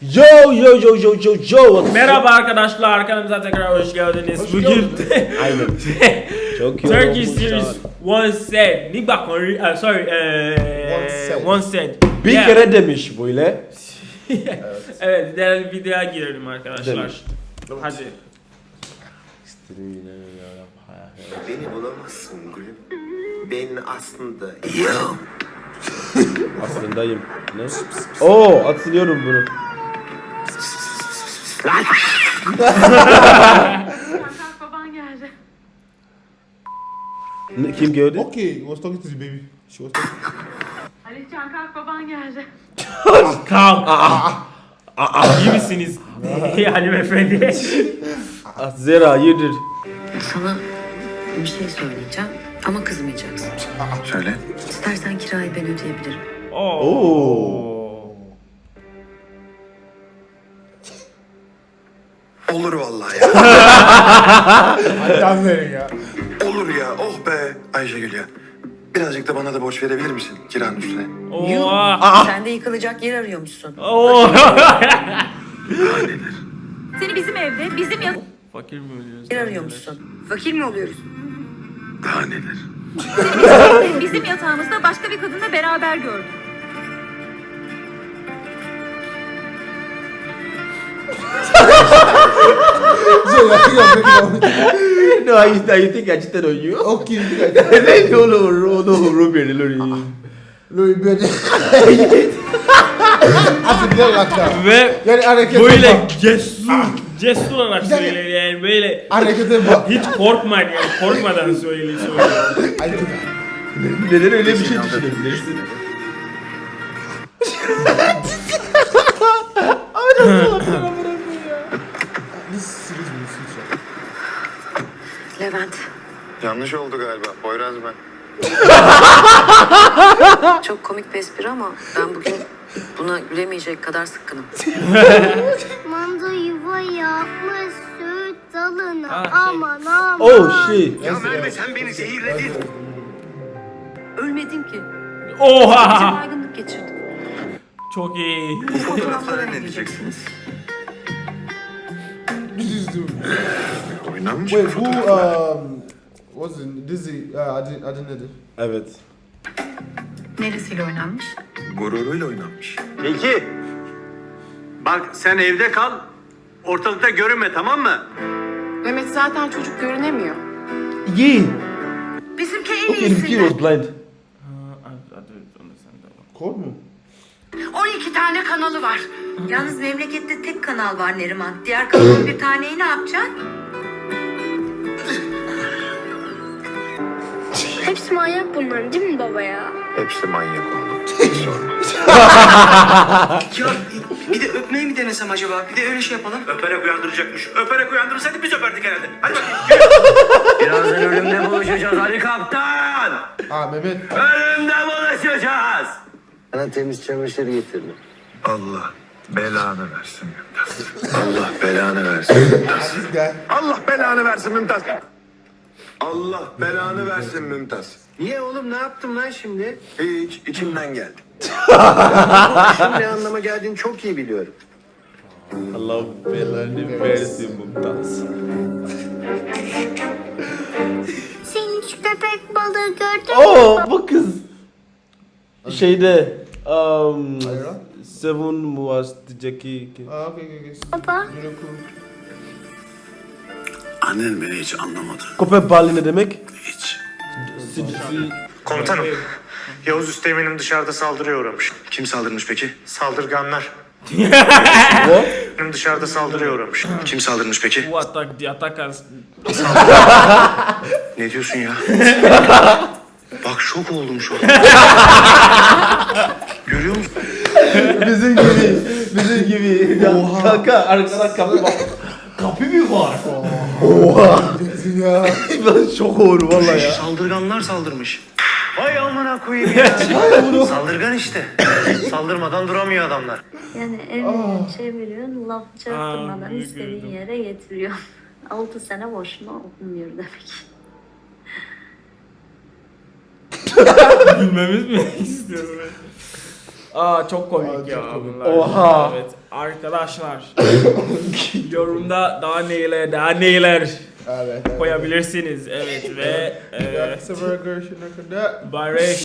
Yo yo yo yo yo yo. Merhaba arkadaşlar, kanalımıza tekrar hoş geldiniz. Hoş Bugün Aynen. Çok iyi olmuş series one cent. Nígbà kan rí, uh, sorry, uh, One cent. one cent. Bir Yeah. kere demiş böyle. evet, değerli videoya girelim arkadaşlar. Demiş. Hadi. Beni bulamazsın gülüm. Ben aslında yok. Aslındayım. Ne? Oo atılıyorum bunu. Kalk baban geldi. Ne, kim gördü? Okay, he was talking to the baby. She was talking. Alican kalk baban geldi. Kalk. İyi misiniz? Hanımefendi. Ah, Zera yedir. Sana bir şey söyleyeceğim ama kızmayacaksın. Söyle. İstersen kirayı ben ödeyebilirim. Oo. Vallahi ya. Can verin ya. Olur ya. Oh be Ayşegül ya. Birazcık da bana da borç verebilir misin kiranın üstüne? Oha. Sen de yıkılacak yer arıyormuşsun. Oo. Seni bizim evde, bizim yat... Fakir mi ölüyoruz? Yer arıyormuşsun. Fakir mi oluyoruz? Daha neler? bizim yatağımızda başka bir kadınla beraber gördüm. No, I, I think I cheated on you. Okay, you think I Lẹ́yìn olóòrò olóòrò bèrè lórí. lórí bẹ́ẹ̀ni. A ti bẹ́ẹ̀ laka. Ve Yani harekete böyle cesur, cesur olarak söyledi yani böyle Harekete bak. hiç korkmadan yani korkmadan. Ay, Neden öyle bir şey düşünebilirsin? Yanlış oldu galiba. Poyraz ben. çok komik bir espri ama ben bugün buna gülemeyecek kadar sıkkınım. Manda yuva yapmış süt dalına şey. aman aman. Oh shit. Ya Merve sen beni zehirledin. Ölmedin ki. Sadece Oha! baygınlık geçirdim. Çok iyi. Fotoğraflara ne diyeceksiniz? Oynanmış mı Wait, who, um... What's is... Uh, Adin, Adin Evet. Neresiyle oynanmış? Gururuyla oynanmış. Peki. Bak sen evde kal. Ortalıkta görünme tamam mı? Mehmet zaten çocuk görünemiyor. Yeah. Bizimki en kid was blind. Kod mu? 12 tane kanalı var. Yalnız memlekette tek kanal var Neriman. Diğer kanalın bir taneyi ne yapacaksın? Hepsi manyak bunların değil mi baba ya? Hepsi manyak oğlum. Ya bir de öpmeyi mi denesem acaba? Bir de öyle şey yapalım. Öperek uyandıracakmış. Öperek uyandırsaydı biz öperdik herhalde. Hadi bakayım. Birazdan ölümle buluşacağız Ali Kaptan. Ah, Mehmet. Ölümle buluşacağız. Sana temiz çamaşır getirdim. Allah belanı versin Mümtaz. Allah belanı versin Mümtaz. Allah belanı versin Mümtaz. Allah belanı versin Mümtaz. Niye oğlum ne yaptım lan şimdi? Hiç içimden geldi. Şunun ne anlama geldiğini çok iyi biliyorum. Allah belanı versin Mumtaz. Sen hiç köpek balığı gördün mü? Oo bu kız. Şeyde um? Seven was Jackie. Ah, okay, okay, okay. Baba. Annen beni hiç anlamadı. Köpek balığı ne demek? Hiç. Komutanım, Yavuz Üsteğmen'im dışarıda saldırıya uğramış. Kim saldırmış peki? Saldırganlar. What? Benim dışarıda saldırıya uğramış. Kim saldırmış peki? Bu atak, the attackers. Ne diyorsun ya? Bak şok oldum şu an. Görüyor musun? Bizim gibi. Bizim gibi. Ya, Kanka arkada kapı var. Kapı mı var? Kesin ya. ben şok oldum valla ya. Saldırganlar saldırmış. Vay amına koyayım ya. Saldırgan işte. Saldırmadan duramıyor adamlar. Yani elini çeviriyorsun, laf çarptırmadan istediğin yere getiriyor. 6 sene boşuna okunmuyor demek. Gülmemiz mi istiyorum? Aa çok komik Aa, çok ya komik. bunlar. Oha. Evet arkadaşlar. yorumda daha neler daha neler Evet. evet. koyabilirsiniz. Evet ve e, Yaksa burger şuna kadar. Barış